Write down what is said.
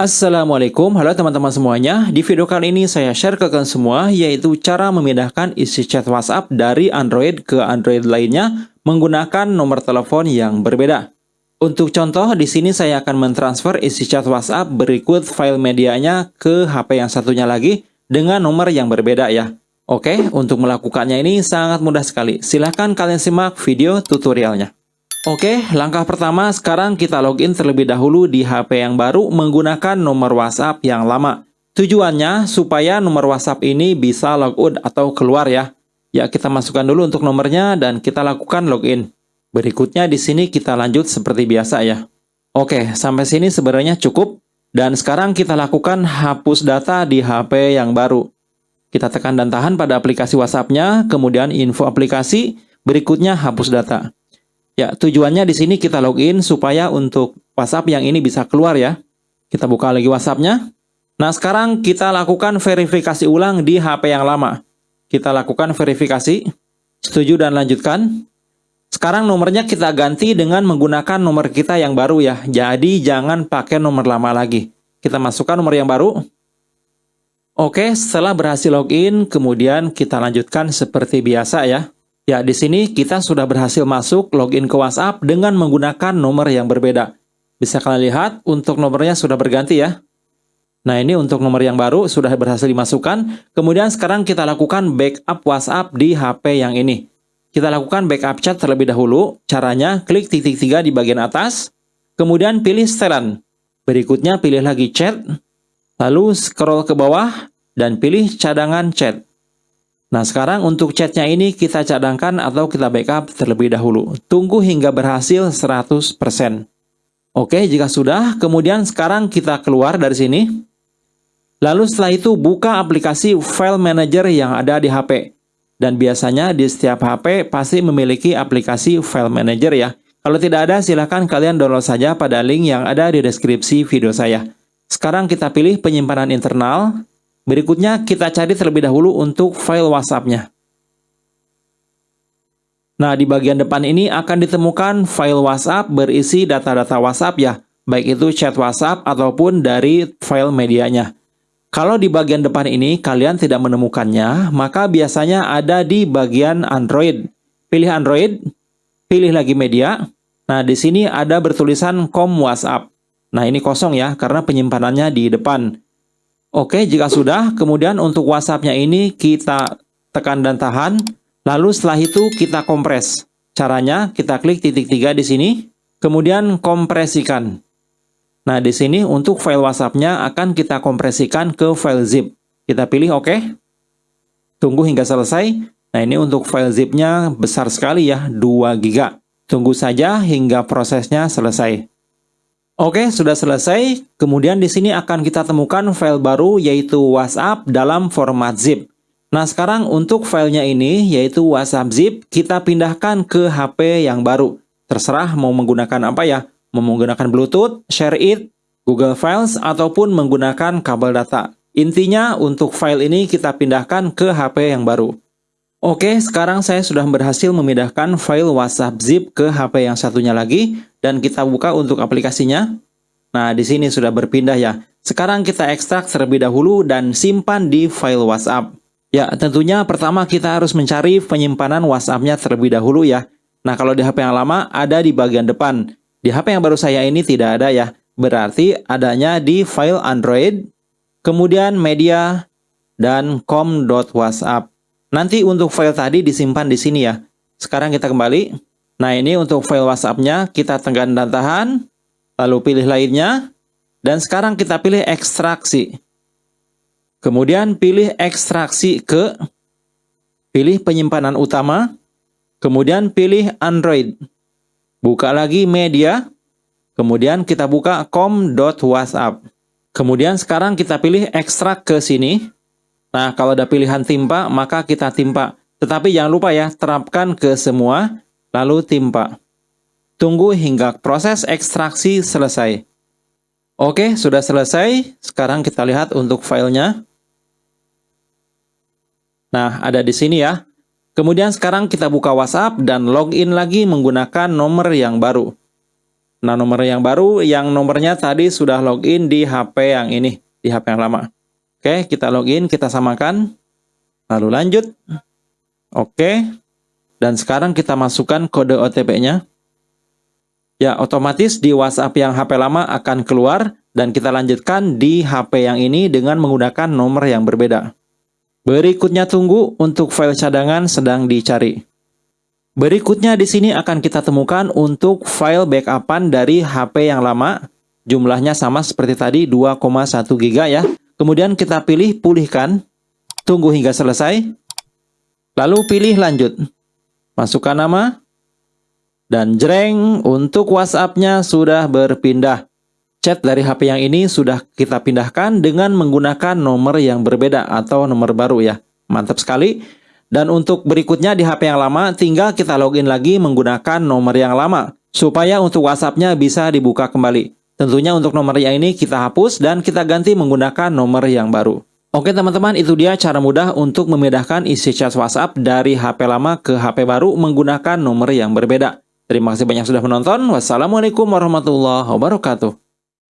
Assalamualaikum, halo teman-teman semuanya. Di video kali ini saya share ke kalian semua yaitu cara memindahkan isi chat WhatsApp dari Android ke Android lainnya menggunakan nomor telepon yang berbeda. Untuk contoh, di sini saya akan mentransfer isi chat WhatsApp berikut file medianya ke HP yang satunya lagi dengan nomor yang berbeda ya. Oke, untuk melakukannya ini sangat mudah sekali. Silahkan kalian simak video tutorialnya. Oke, langkah pertama sekarang kita login terlebih dahulu di HP yang baru menggunakan nomor WhatsApp yang lama. Tujuannya supaya nomor WhatsApp ini bisa logout atau keluar ya. Ya, kita masukkan dulu untuk nomornya dan kita lakukan login. Berikutnya di sini kita lanjut seperti biasa ya. Oke, sampai sini sebenarnya cukup. Dan sekarang kita lakukan hapus data di HP yang baru. Kita tekan dan tahan pada aplikasi WhatsApp-nya, kemudian info aplikasi, berikutnya hapus data. Ya, tujuannya di sini kita login supaya untuk WhatsApp yang ini bisa keluar ya. Kita buka lagi WhatsApp-nya. Nah, sekarang kita lakukan verifikasi ulang di HP yang lama. Kita lakukan verifikasi. Setuju dan lanjutkan. Sekarang nomornya kita ganti dengan menggunakan nomor kita yang baru ya. Jadi jangan pakai nomor lama lagi. Kita masukkan nomor yang baru. Oke, setelah berhasil login, kemudian kita lanjutkan seperti biasa ya. Ya, di sini kita sudah berhasil masuk login ke WhatsApp dengan menggunakan nomor yang berbeda. Bisa kalian lihat, untuk nomornya sudah berganti ya. Nah, ini untuk nomor yang baru sudah berhasil dimasukkan. Kemudian sekarang kita lakukan backup WhatsApp di HP yang ini. Kita lakukan backup chat terlebih dahulu. Caranya, klik titik tiga di bagian atas, kemudian pilih setelan. Berikutnya pilih lagi chat, lalu scroll ke bawah, dan pilih cadangan chat. Nah, sekarang untuk chatnya ini kita cadangkan atau kita backup terlebih dahulu. Tunggu hingga berhasil 100%. Oke, jika sudah, kemudian sekarang kita keluar dari sini. Lalu setelah itu buka aplikasi file manager yang ada di HP. Dan biasanya di setiap HP pasti memiliki aplikasi file manager ya. Kalau tidak ada, silahkan kalian download saja pada link yang ada di deskripsi video saya. Sekarang kita pilih penyimpanan internal, Berikutnya kita cari terlebih dahulu untuk file WhatsApp-nya. Nah, di bagian depan ini akan ditemukan file WhatsApp berisi data-data WhatsApp ya, baik itu chat WhatsApp ataupun dari file medianya. Kalau di bagian depan ini kalian tidak menemukannya, maka biasanya ada di bagian Android. Pilih Android, pilih lagi media. Nah, di sini ada bertulisan com WhatsApp. Nah, ini kosong ya, karena penyimpanannya di depan. Oke, jika sudah, kemudian untuk WhatsApp-nya ini kita tekan dan tahan, lalu setelah itu kita kompres. Caranya, kita klik titik tiga di sini, kemudian kompresikan. Nah, di sini untuk file WhatsApp-nya akan kita kompresikan ke file zip. Kita pilih OK. Tunggu hingga selesai. Nah, ini untuk file zip-nya besar sekali ya, 2 GB. Tunggu saja hingga prosesnya selesai. Oke, sudah selesai. Kemudian di sini akan kita temukan file baru yaitu WhatsApp dalam format zip. Nah, sekarang untuk filenya ini yaitu WhatsApp zip, kita pindahkan ke HP yang baru. Terserah mau menggunakan apa ya, mau menggunakan Bluetooth, Share It, Google Files, ataupun menggunakan kabel data. Intinya untuk file ini kita pindahkan ke HP yang baru. Oke, sekarang saya sudah berhasil memindahkan file WhatsApp zip ke HP yang satunya lagi dan kita buka untuk aplikasinya. Nah, di sini sudah berpindah ya. Sekarang kita ekstrak terlebih dahulu dan simpan di file WhatsApp. Ya, tentunya pertama kita harus mencari penyimpanan WhatsApp-nya terlebih dahulu ya. Nah, kalau di HP yang lama ada di bagian depan. Di HP yang baru saya ini tidak ada ya. Berarti adanya di file Android, kemudian media, dan com.whatsapp. Nanti untuk file tadi disimpan di sini ya. Sekarang kita kembali. Nah ini untuk file WhatsApp-nya kita tekan dan tahan. Lalu pilih lainnya. Dan sekarang kita pilih ekstraksi. Kemudian pilih ekstraksi ke. Pilih penyimpanan utama. Kemudian pilih Android. Buka lagi media. Kemudian kita buka com.whatsapp. Kemudian sekarang kita pilih ekstrak ke sini. Nah, kalau ada pilihan timpa, maka kita timpa. Tetapi jangan lupa ya, terapkan ke semua, lalu timpa. Tunggu hingga proses ekstraksi selesai. Oke, sudah selesai. Sekarang kita lihat untuk filenya. Nah, ada di sini ya. Kemudian sekarang kita buka WhatsApp dan login lagi menggunakan nomor yang baru. Nah, nomor yang baru yang nomornya tadi sudah login di HP yang ini, di HP yang lama. Oke, kita login, kita samakan. Lalu lanjut. Oke. Dan sekarang kita masukkan kode OTP-nya. Ya, otomatis di WhatsApp yang HP lama akan keluar dan kita lanjutkan di HP yang ini dengan menggunakan nomor yang berbeda. Berikutnya tunggu untuk file cadangan sedang dicari. Berikutnya di sini akan kita temukan untuk file backupan dari HP yang lama. Jumlahnya sama seperti tadi 2,1 GB ya. Kemudian kita pilih pulihkan. Tunggu hingga selesai. Lalu pilih lanjut. Masukkan nama. Dan jreng untuk WhatsApp-nya sudah berpindah. Chat dari HP yang ini sudah kita pindahkan dengan menggunakan nomor yang berbeda atau nomor baru ya. Mantap sekali. Dan untuk berikutnya di HP yang lama, tinggal kita login lagi menggunakan nomor yang lama, supaya untuk WhatsApp-nya bisa dibuka kembali. Tentunya untuk nomor yang ini kita hapus dan kita ganti menggunakan nomor yang baru. Oke teman-teman, itu dia cara mudah untuk memindahkan isi chat WhatsApp dari HP lama ke HP baru menggunakan nomor yang berbeda. Terima kasih banyak sudah menonton. Wassalamualaikum warahmatullahi wabarakatuh.